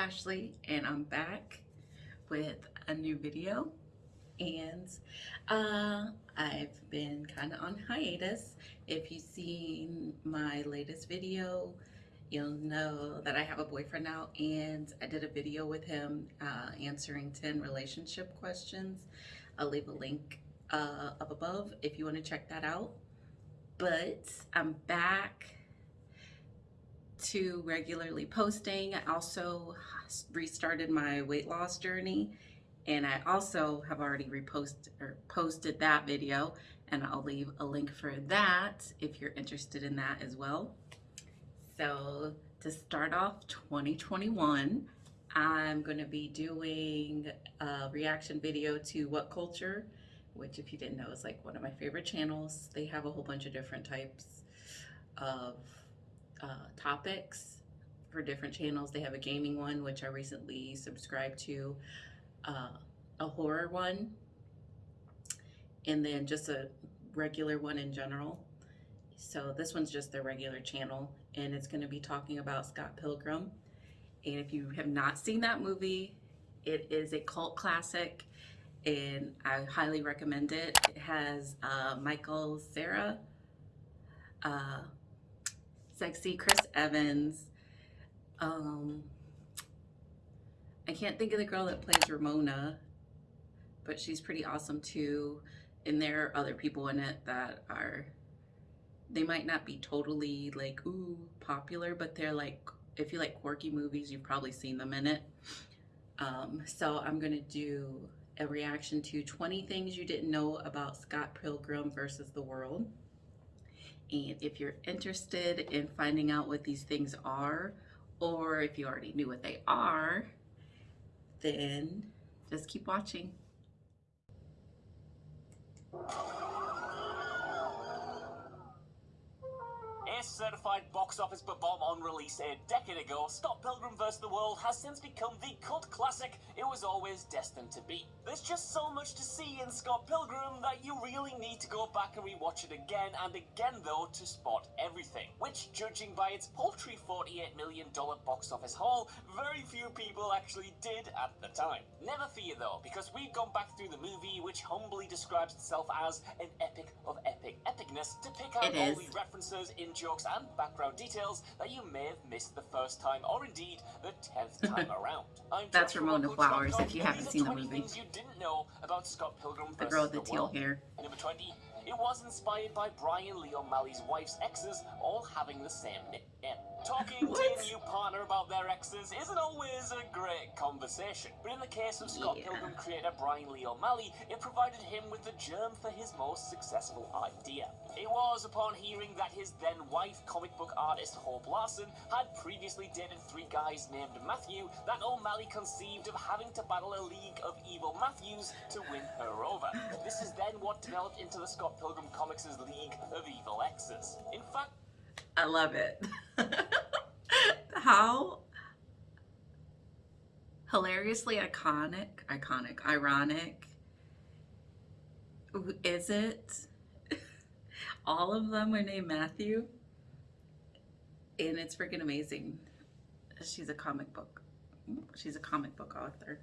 Ashley and I'm back with a new video and uh, I've been kind of on hiatus. If you've seen my latest video, you'll know that I have a boyfriend now and I did a video with him uh, answering 10 relationship questions. I'll leave a link uh, up above if you want to check that out. But I'm back to regularly posting. I also restarted my weight loss journey and I also have already reposted or posted that video and I'll leave a link for that if you're interested in that as well. So to start off 2021, I'm going to be doing a reaction video to What Culture, which if you didn't know is like one of my favorite channels. They have a whole bunch of different types of uh, topics for different channels. They have a gaming one, which I recently subscribed to, uh, a horror one, and then just a regular one in general. So this one's just the regular channel, and it's going to be talking about Scott Pilgrim. And if you have not seen that movie, it is a cult classic, and I highly recommend it. It has uh, Michael Cera. uh, sexy Chris Evans. Um, I can't think of the girl that plays Ramona, but she's pretty awesome too. And there are other people in it that are, they might not be totally like, ooh, popular, but they're like, if you like quirky movies, you've probably seen them in it. Um, so I'm going to do a reaction to 20 things you didn't know about Scott Pilgrim versus the world. And if you're interested in finding out what these things are, or if you already knew what they are, then just keep watching. Certified box office bomb on release a decade ago, Scott Pilgrim vs. the World has since become the cult classic it was always destined to be. There's just so much to see in Scott Pilgrim that you really need to go back and rewatch it again and again though to spot everything, which judging by its paltry $48 million box office haul, very few people actually did at the time. Never fear though, because we've gone back through the movie which humbly describes itself as an epic of epic epicness to pick out all the references in jokes and background details that you may have missed the first time or indeed the tenth time around. I'm That's Ramona Flowers if you haven't seen the movie. you didn't know about Scott Pilgrim the girl with the teal hair. Number 20. It was inspired by Brian Lee O'Malley's wife's exes all having the same name. Talking to a new partner about their exes isn't always a great conversation, but in the case of Scott yeah. Pilgrim creator Brian Lee O'Malley, it provided him with the germ for his most successful idea. It was upon hearing that his then wife, comic book artist Hope Larson, had previously dated three guys named Matthew that O'Malley conceived of having to battle a league of evil Matthews to win her over. This is then what developed into the Scott Pilgrim Comics' League of Evil Exes. In fact, I love it. How hilariously iconic, iconic, ironic is it? All of them are named Matthew. And it's freaking amazing. She's a comic book. She's a comic book author.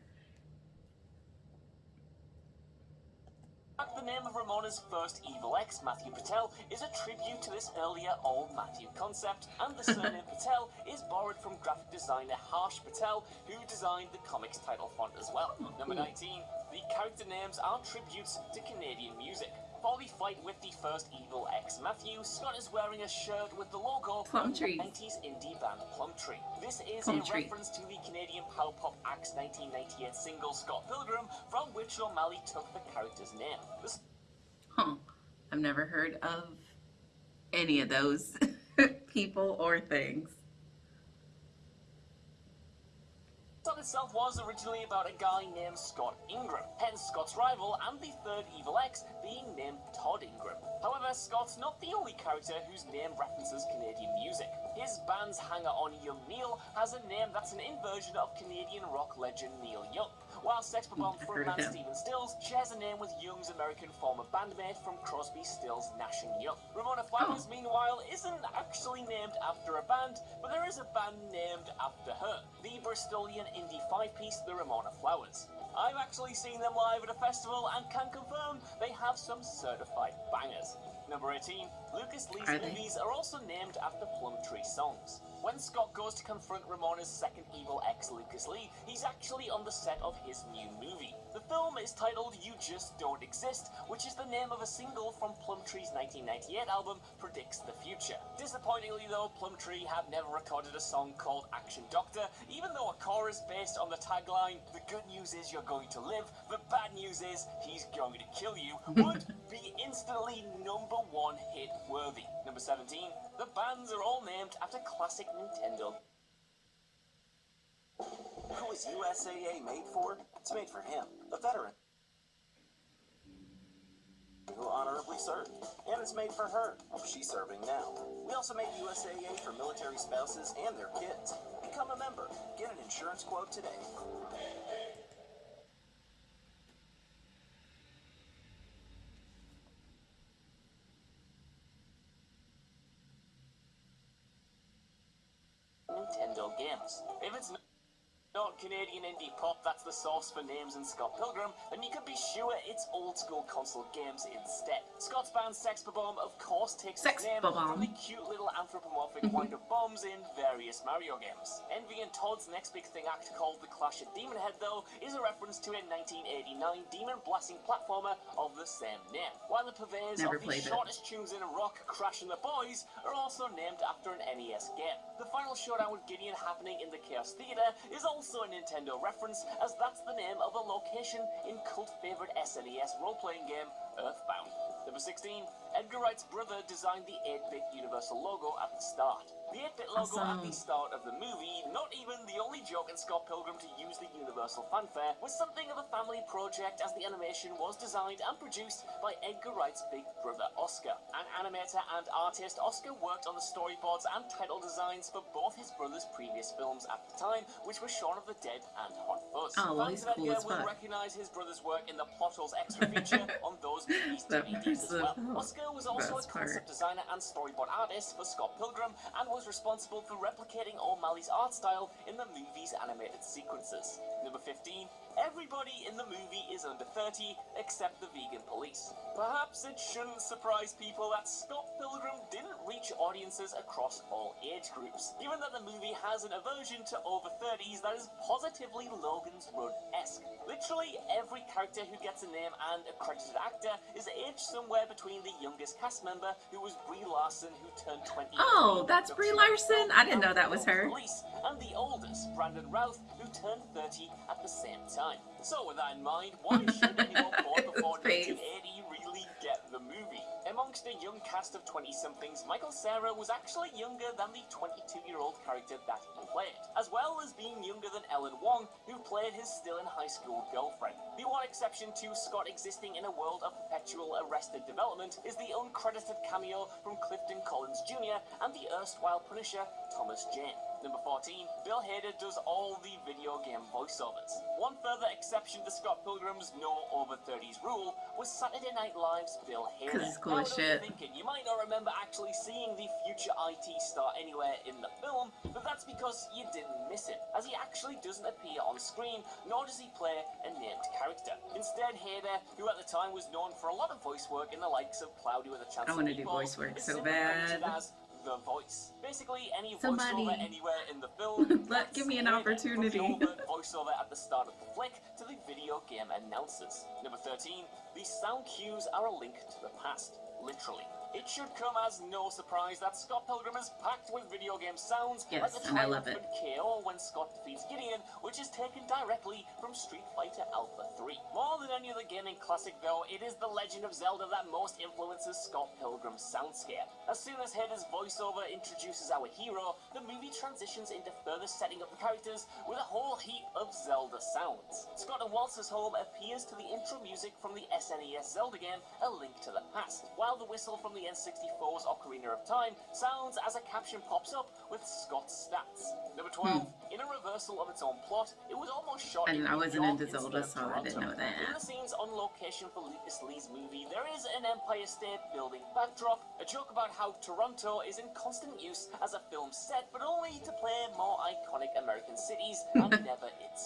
The name of Ramona's first evil ex, Matthew Patel, is a tribute to this earlier old Matthew concept, and the surname Patel is borrowed from graphic designer Harsh Patel, who designed the comic's title font as well. Hmm. Number 19. The character names are tributes to Canadian music. Before we fight with the first evil ex, Matthew, Scott is wearing a shirt with the logo Plumtree. 90s indie band Plumtree. This is Plum a Tree. reference to the Canadian power pop act's 1998 single Scott Pilgrim, from which O'Malley took the character's name. This huh. I've never heard of any of those people or things. Itself was originally about a guy named Scott Ingram, hence Scott's rival and the third evil ex being named Todd Ingram. However, Scott's not the only character whose name references Canadian music. His band's hanger-on Young Neil has a name that's an inversion of Canadian rock legend Neil Young. while Sex Bomb frontman. Stephen Stills shares a name with Young's American former bandmate from Crosby, Stills, Nash and Young. Ramona Flowers, Meanwhile, isn't actually named after a band, but there is a band named after her, the Bristolian indie five-piece The Ramona Flowers. I've actually seen them live at a festival and can confirm they have some certified bangers. Number 18. Lucas Lee's Are they? movies are also named after Plumtree songs. When Scott goes to confront Ramona's second evil ex, Lucas Lee, he's actually on the set of his new movie. The film is titled You Just Don't Exist, which is the name of a single from Plumtree's 1998 album Predicts the Future. Disappointingly though, Plumtree have never recorded a song called Action Doctor, even though a chorus based on the tagline, The good news is you're going to live, the bad news is he's going to kill you, would be instantly number one hit worthy. Number 17, the bands are all named after classic Nintendo Who is USAA made for? It's made for him, a veteran who honorably served. And it's made for her. She's serving now. We also made USAA for military spouses and their kids. Become a member. Get an insurance quote today. Nintendo games. If it's n- Canadian indie pop that's the source for names in Scott Pilgrim, then you can be sure it's old school console games instead. Scott's band Sex Bomb, of course, takes Sex its name from the cute little anthropomorphic wind up bombs in various Mario games. Envy and Todd's next big thing act called The Clash of Demon Head, though, is a reference to a 1989 demon blasting platformer of the same name. While the purveyors Never of the it. shortest tunes in rock, Crash and the Boys, are also named after an NES game. The final showdown with Gideon happening in the Chaos Theater is also Nintendo reference, as that's the name of a location in cult favorite SNES role playing game Earthbound. Number 16, Edgar Wright's brother designed the 8 bit Universal logo at the start. The 8 bit logo at the start of the movie, not even the only joke in Scott Pilgrim to use the Universal fanfare, was something of a family project as the animation was designed and produced by Edgar Wright's big brother Oscar. An animator and artist, Oscar worked on the storyboards and title designs for both his brother's previous films at the time, which were Shaun of the Dead and Hot Fuzz. Oh, well, Fans of cool Edgar will recognize his brother's work in the Plot Holes extra feature on those That DVDs as was well. Oscar was also a concept designer and storyboard artist for Scott Pilgrim and was responsible for replicating O'Malley's art style in the movie's animated sequences. Number 15. Everybody in the movie is under 30 except the vegan police. Perhaps it shouldn't surprise people that Scott Pilgrim didn't reach audiences across all age groups, given that the movie has an aversion to over 30s that is positively Logan's Run-esque. Literally every character who gets a name and a credited actor is aged somewhere between the youngest cast member, who was Brie Larson, who turned 20. Oh, that's Brie Larson? I didn't know that was her. Police, and the oldest, Brandon Routh, who turned 30 at the same time. So, with that in mind, why should anyone born before 1980 Amongst a young cast of 20 somethings, Michael Cera was actually younger than the 22 year old character that he played, as well as being younger than Ellen Wong, who played his still in high school girlfriend. The one exception to Scott existing in a world of perpetual arrested development is the uncredited cameo from Clifton Collins Jr. and the erstwhile Punisher, Thomas Jane. Number 14, Bill Hader does all the video game voiceovers. One further exception to Scott Pilgrim's no over 30s rule was Saturday Night Live's Bill Hader. 'Cause he's cool as I know you're shit. thinking, you might not remember actually seeing the future IT star anywhere in the film, but that's because you didn't miss it, as he actually doesn't appear on screen, nor does he play a named character. Instead, Hader, who at the time was known for a lot of voice work in the likes of Cloudy with a Chance I wanna do voice work so bad. as the voice. Basically, any Somebody- voiceover anywhere in the film. Let- give me an opportunity. From the overt voiceover at the start of the flick to the video game announcers. Number 13, these sound cues are a link to the past, literally. It should come as no surprise that Scott Pilgrim is packed with video game sounds Yes, the and I love it. KO when Scott defeats Gideon, which is taken directly from Street Fighter Alpha 3. More than any other gaming classic though, it is The Legend of Zelda that most influences Scott Pilgrim's soundscape. As soon as Hader's voiceover introduces our hero, the movie transitions into further setting up the characters with a whole heap of Zelda sounds. Scott and Wallace's home appears to the intro music from the SNES Zelda game, A Link to the Past, while the whistle from the N64's Ocarina of Time sounds as a caption pops up with Scott's stats. Number hmm. 12, In a reversal of its own plot, it was almost shot And in I wasn't York into Zelda, so I didn't know that. In the scenes on location for Lucas Lee's movie, there is an Empire State Building backdrop, a joke about how Toronto is in constant use as a film set, but only to play more iconic American cities and never itself.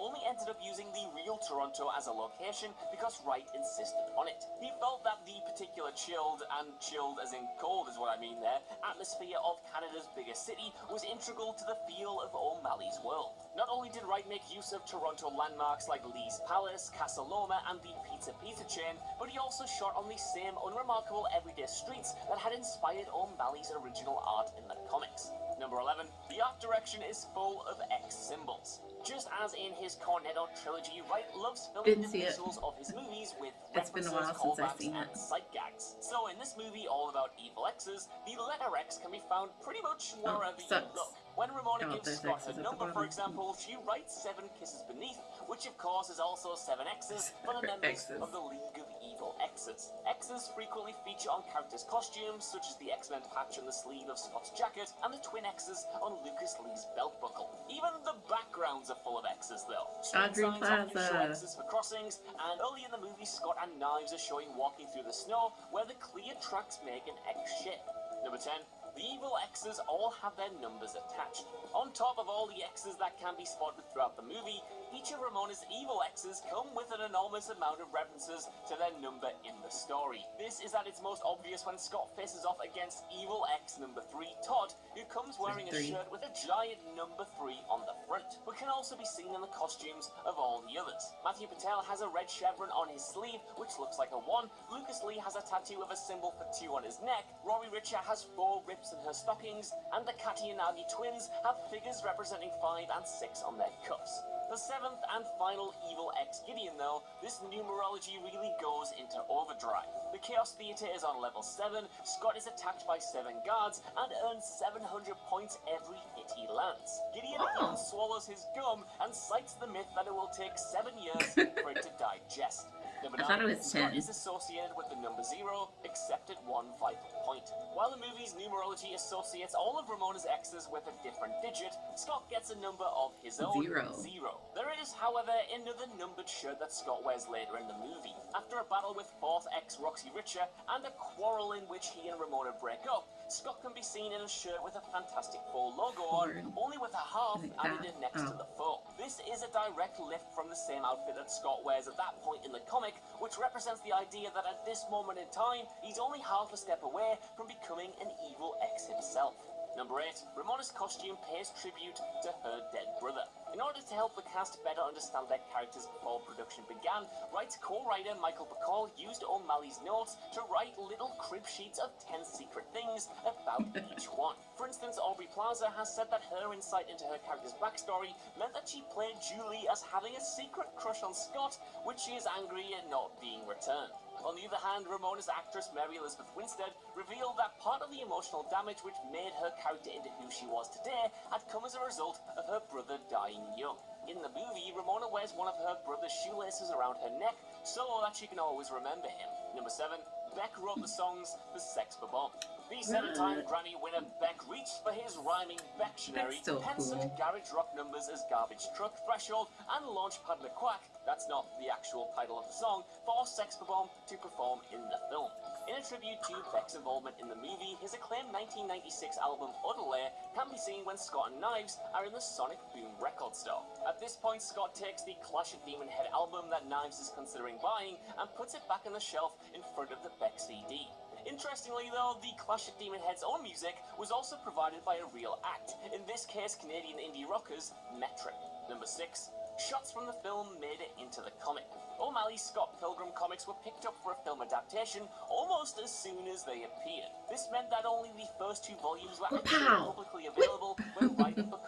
Only ended up using the real Toronto as a location because Wright insisted on it. He felt that the particular chilled, and chilled as in cold is what I mean there, atmosphere of Canada's biggest city was integral to the feel of O'Malley's world. Not only did Wright make use of Toronto landmarks like Lee's Palace, Casa Loma, and the Pizza Pizza chain, but he also shot on the same unremarkable everyday streets that had inspired O'Malley's original art in the comics. Number 11. The art direction is full of X symbols. Just as in his Cornetto trilogy, Wright loves filling the visuals of his movies with It's been a references, while since I've callbacks, and sight gags. So in this movie, all about evil X's, the letter X can be found pretty much oh, wherever you look. When Ramona Oh, gives Scott her number, for example, she writes seven kisses beneath, which of course is also seven X's for the members X's. of the League of Evil X's. X's frequently feature on characters' costumes, such as the X-Men patch on the sleeve of Scott's jacket, and the twin X's on Lucas Lee's belt buckle. Even the backgrounds are full of X's, though. Audrey signs often show Plaza. X's for crossings, and early in the movie, Scott and Knives are showing walking through the snow, where the clear tracks make an X shape. Number 10. The evil X's all have their numbers attached. On top of all the X's that can be spotted throughout the movie, each of Ramona's evil X's come with an enormous amount of references to their number in the story. This is at its most obvious when Scott faces off against evil X number 3, Todd, who comes wearing a shirt with a giant number 3 on the front, but can also be seen in the costumes of all the others. Matthew Patel has a red chevron on his sleeve, which looks like a 1. Lucas Lee has a tattoo of a symbol for 2 on his neck. Roxy Richter has 4 rips in her stockings, and the Katayanagi twins have figures representing 5 and 6 on their cuffs. The seventh and final evil ex Gideon though, this numerology really goes into overdrive. The Chaos Theater is on level 7, Scott is attacked by 7 guards, and earns 700 points every hit he lands. Gideon Oh. even swallows his gum and cites the myth that it will take 7 years for it to digest. I thought it was Scott 10. is associated with the number 0, except at one vital point. While the movie's numerology associates all of Ramona's X's with a different digit, Scott gets a number of his own, Zero. zero. There is, however, another numbered shirt that Scott wears later in the movie. After a battle with fourth ex Roxy Richter and a quarrel in which he and Ramona break up, Scott can be seen in a shirt with a Fantastic Four logo on, hmm. only with a half Like added in next to Oh. the four. This is a direct lift from the same outfit that Scott wears at that point in the comic, which represents the idea that at this moment in time, he's only half a step away from becoming an evil X himself. Number 8. Ramona's costume pays tribute to her dead brother. In order to help the cast better understand their characters before production began, Wright's co-writer Michael Bacall used O'Malley's notes to write little crib sheets of 10 secret things about each one. For instance, Aubrey Plaza has said that her insight into her character's backstory meant that she played Julie as having a secret crush on Scott, which she is angry at not being returned. On the other hand, Ramona's actress Mary Elizabeth Winstead revealed that part of the emotional damage which made her character into who she was today had come as a result of her brother dying young. In the movie, Ramona wears one of her brother's shoelaces around her neck so that she can always remember him. Number 7. Beck wrote the songs for Sex Bomb. The seven-time mm. Grammy winner Beck reached for his rhyming Bectionary, so such cool. garage rock numbers as Garbage Truck, Threshold, and Launchpad McQuack, that's not the actual title of the song, for Sex Bomb to perform in the film. In a tribute to Beck's involvement in the movie, his acclaimed 1996 album Odelay can be seen when Scott and Knives are in the Sonic Boom record store. At this point, Scott takes the Clash of Demon Head album that Knives is considering buying and puts it back on the shelf in front of the Beck CD. Interestingly, though, the Clash of Demon Head's own music was also provided by a real act, in this case, Canadian indie rockers Metric. Number 6. Shots from the film made it into the comic. O'Malley's Scott Pilgrim comics were picked up for a film adaptation almost as soon as they appeared. This meant that only the first two volumes were actually publicly available when Bacall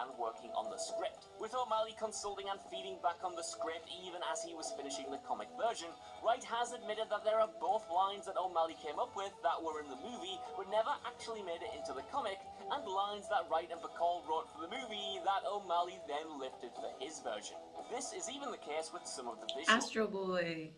began working on the script. With O'Malley consulting and feeding back on the script even as he was finishing the comic version, Wright has admitted that there are both lines that O'Malley came up with that were in the movie but never actually made it into the comic, and lines that Wright and Bacall wrote for the movie that O'Malley then lifted for his version. This is even the case with some of the visuals. Astro Boy.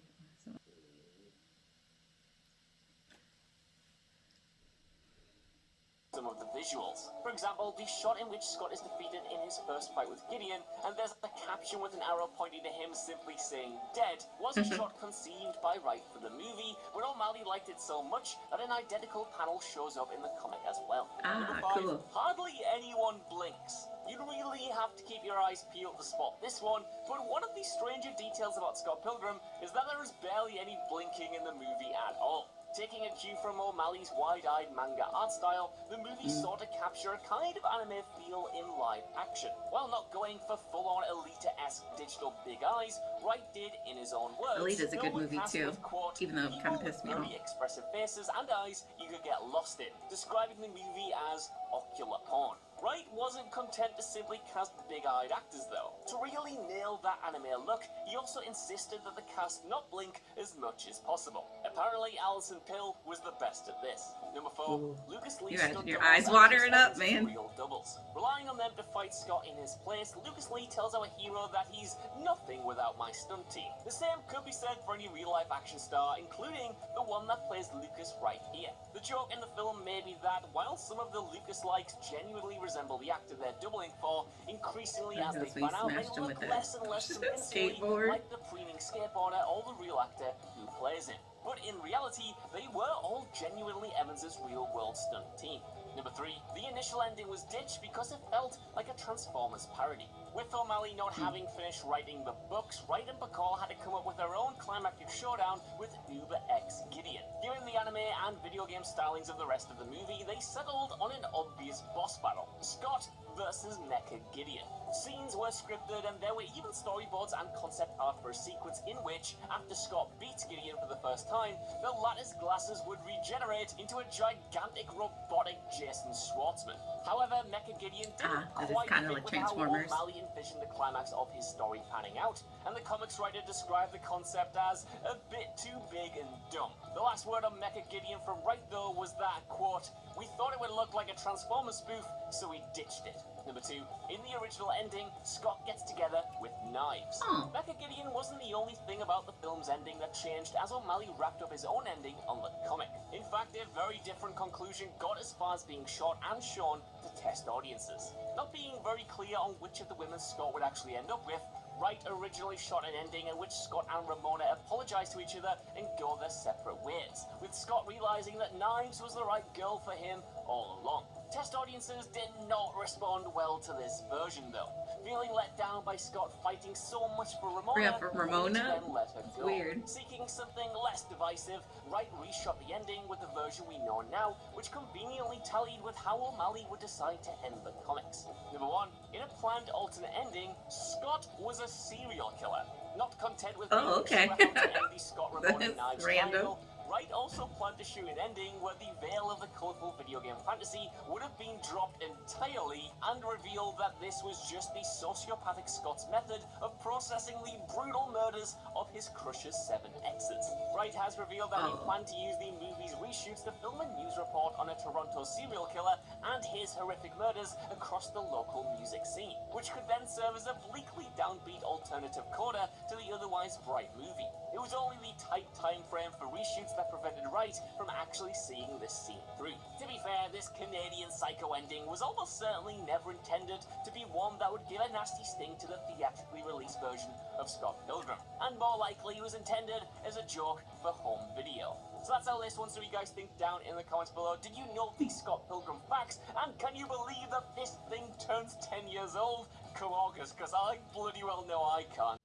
Some of the visuals. For example, the shot in which Scott is defeated in his first fight with Gideon, and there's a caption with an arrow pointing to him simply saying dead, was a shot conceived by Wright for the movie, but O'Malley liked it so much that an identical panel shows up in the comic as well. Ah, Number five, cool. Hardly anyone blinks. You really have to keep your eyes peeled to spot this one, but one of the stranger details about Scott Pilgrim is that there is barely any blinking in the movie at all. Taking a cue from O'Malley's wide-eyed manga art style, the movie mm. sought to capture a kind of anime feel in live action. While not going for full-on Alita-esque digital big eyes, Wright did, in his own words, Alita's a good movie too, quote, even though it kinda pissed me off." expressive faces and eyes you could get lost in, describing the movie as ocular porn. Wright wasn't content to simply cast big-eyed actors though. To really nail that anime look, he also insisted that the cast not blink as much as possible. Apparently, Alison Pill was the best at this. Number four, Ooh. Lucas Lee You stunt your eyes watering up, man. Real doubles. Relying on them to fight Scott in his place, Lucas Lee tells our hero that he's nothing without my stunt team. The same could be said for any real-life action star, including the one that plays Lucas right here. The joke in the film may be that while some of the Lucas likes genuinely resemble the actor they're doubling for, increasingly as they pan out, they look less and less skateboard. like the preening skateboarder or the real actor who plays him. But in reality, they were all genuinely Evans's real-world stunt team. Number three, the initial ending was ditched because it felt like a Transformers parody. With O'Malley not having finished writing the books, Wright and Bacall had to come up with their own climactic showdown with Uber X Gideon. Given the anime and video game stylings of the rest of the movie, they settled on an obvious boss battle. Scott versus Mecha Gideon. Scenes were scripted and there were even storyboards and concept art for a sequence in which, after Scott beats Gideon for the first time, the latter's glasses would regenerate into a gigantic robotic Jason Schwartzman. However, Mecha Gideon didn't Ah, quite fit like with how. O'Malley envisioned the climax of his story panning out, and the comics writer described the concept as a bit too big and dumb. The last word on Mecha Gideon from Wright, though, was that, quote, we thought it would look like a Transformers spoof, so we ditched it. Number two, in the original ending, Scott gets together with knives. Hmm. Oh. Mecha Gideon wasn't the only thing about the film's ending that changed as O'Malley wrapped up his own ending on the comic. In fact, a very different conclusion got as far as being shot and shown to test audiences. Not being very clear on which of the women Scott would actually end up with, Wright originally shot an ending in which Scott and Ramona apologize to each other and go their separate ways, with Scott realizing that Knives was the right girl for him all along. Test audiences did not respond well to this version though, feeling let down by Scott fighting so much for Ramona. Yeah, for Ramona? each then let her go. weird. Seeking something less divisive, Wright reshot the ending with the version we know now, which conveniently tallied with how O'Malley would decide to end the comics. Number one, in a planned alternate ending, Scott was a serial killer. Not content with Oh, okay. swept up to end the Scott Ramona Knives random. triangle, Wright also planned to shoot an ending where the veil of the colourful video game fantasy would have been dropped entirely and revealed that this was just the sociopathic Scott's method of processing the brutal murders of his Crush's seven exes. Wright has revealed that he Oh. planned to use the movie's reshoots to film a news report on a Toronto serial killer and his horrific murders across the local music scene, which could then serve as a bleakly downbeat alternative coda to the otherwise bright movie. It was only the tight time frame for reshoots that prevented Wright from actually seeing this scene through. To be fair, this Canadian psycho ending was almost certainly never intended to be one that would give a nasty sting to the theatrically released version of Scott Pilgrim, and more likely was intended as a joke for home video. So that's our list. One, so you guys think down in the comments below. Did you know these Scott Pilgrim facts? And can you believe that this thing turns 10 years old? Come on, because I bloody well know I can't.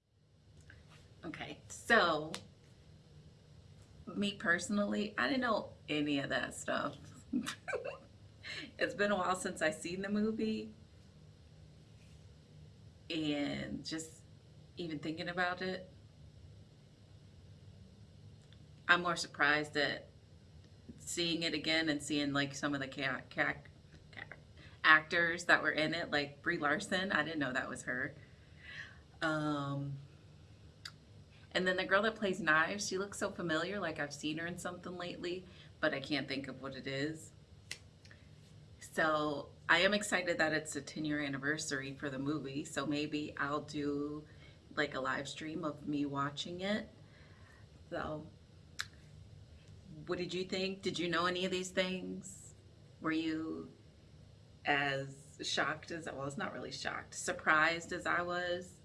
Okay, so me personally, I didn't know any of that stuff. it's been a while since I seen the movie, and just even thinking about it, I'm more surprised at seeing it again and seeing like some of the ca- ca- ca- actors that were in it, like Brie Larson. I didn't know that was her. Um, and then the girl that plays Knives, she looks so familiar, like I've seen her in something lately, but I can't think of what it is. So I am excited that it's a 10 year anniversary for the movie, so maybe I'll do like a live stream of me watching it. So, what did you think? Did you know any of these things? Were you as shocked as well, it's not really shocked, surprised as I was,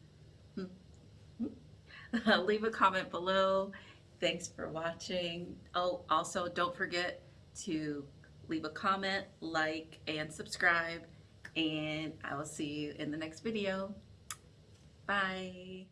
leave a comment below. Thanks for watching. Oh, also don't forget to leave a comment, like, and subscribe. And I will see you in the next video. Bye.